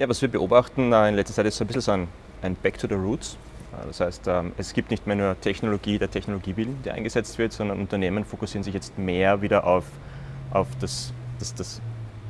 Ja, was wir beobachten äh, in letzter Zeit ist so ein bisschen so ein, ein Back to the Roots. Äh, das heißt, ähm, es gibt nicht mehr nur Technologie, der Technologiewillen, der eingesetzt wird, sondern Unternehmen fokussieren sich jetzt mehr wieder auf, auf das, das, das,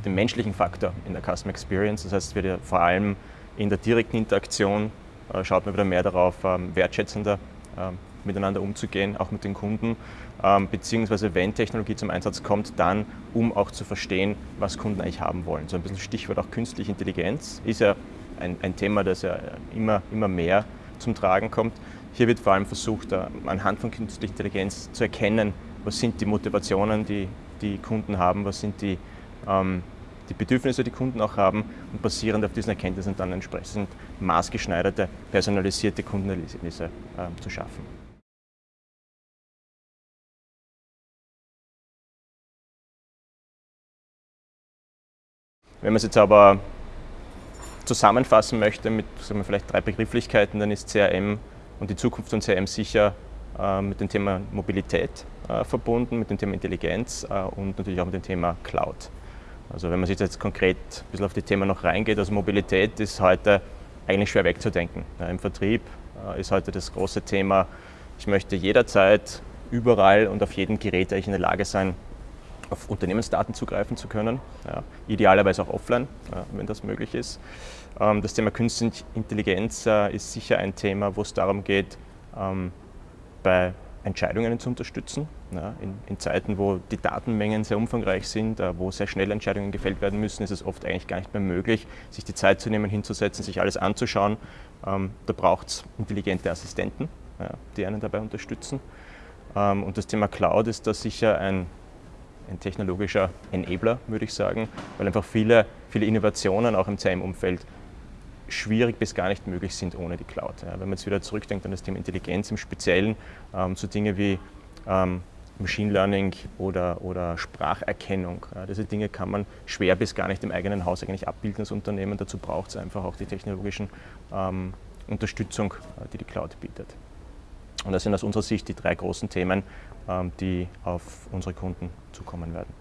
den menschlichen Faktor in der Customer Experience. Das heißt, wird vor allem in der direkten Interaktion äh, schaut man wieder mehr darauf, ähm, wertschätzender ähm, miteinander umzugehen, auch mit den Kunden, ähm, beziehungsweise wenn Technologie zum Einsatz kommt, dann um auch zu verstehen, was Kunden eigentlich haben wollen. So ein bisschen Stichwort auch künstliche Intelligenz ist ja ein, ein Thema, das ja immer, immer mehr zum Tragen kommt. Hier wird vor allem versucht, anhand von künstlicher Intelligenz zu erkennen, was sind die Motivationen, die die Kunden haben, was sind die, ähm, die Bedürfnisse, die Kunden auch haben und basierend auf diesen Erkenntnissen dann entsprechend maßgeschneiderte, personalisierte Kundenerlebnisse äh, zu schaffen. Wenn man es jetzt aber zusammenfassen möchte mit wir, vielleicht drei Begrifflichkeiten, dann ist CRM und die Zukunft von CRM sicher äh, mit dem Thema Mobilität äh, verbunden, mit dem Thema Intelligenz äh, und natürlich auch mit dem Thema Cloud. Also wenn man sich jetzt konkret ein bisschen auf die Themen noch reingeht, also Mobilität ist heute eigentlich schwer wegzudenken. Ja, Im Vertrieb äh, ist heute das große Thema, ich möchte jederzeit, überall und auf jedem Gerät eigentlich in der Lage sein, auf Unternehmensdaten zugreifen zu können, ja, idealerweise auch offline, ja, wenn das möglich ist. Ähm, das Thema Künstliche Intelligenz äh, ist sicher ein Thema, wo es darum geht, ähm, bei Entscheidungen zu unterstützen. Ja, in, in, Zeiten, wo die Datenmengen sehr umfangreich sind, äh, wo sehr schnell Entscheidungen gefällt werden müssen, ist es oft eigentlich gar nicht mehr möglich, sich die Zeit zu nehmen, hinzusetzen, sich alles anzuschauen. Ähm, da braucht es intelligente Assistenten, die einen dabei unterstützen. Ähm, und das Thema Cloud ist da sicher ein ein technologischer Enabler, würde ich sagen, weil einfach viele, viele Innovationen auch im CRM-Umfeld schwierig bis gar nicht möglich sind ohne die Cloud. Ja, wenn man jetzt wieder zurückdenkt an das Thema Intelligenz im Speziellen, ähm, so Dinge wie ähm, Machine Learning oder, oder Spracherkennung. Ja, diese Dinge kann man schwer bis gar nicht im eigenen Haus eigentlich abbilden als Unternehmen. Dazu braucht es einfach auch die technologischen ähm, Unterstützung, äh, die die Cloud bietet. Und das sind aus unserer Sicht die drei großen Themen, ähm, die auf unsere Kunden zukommen werden.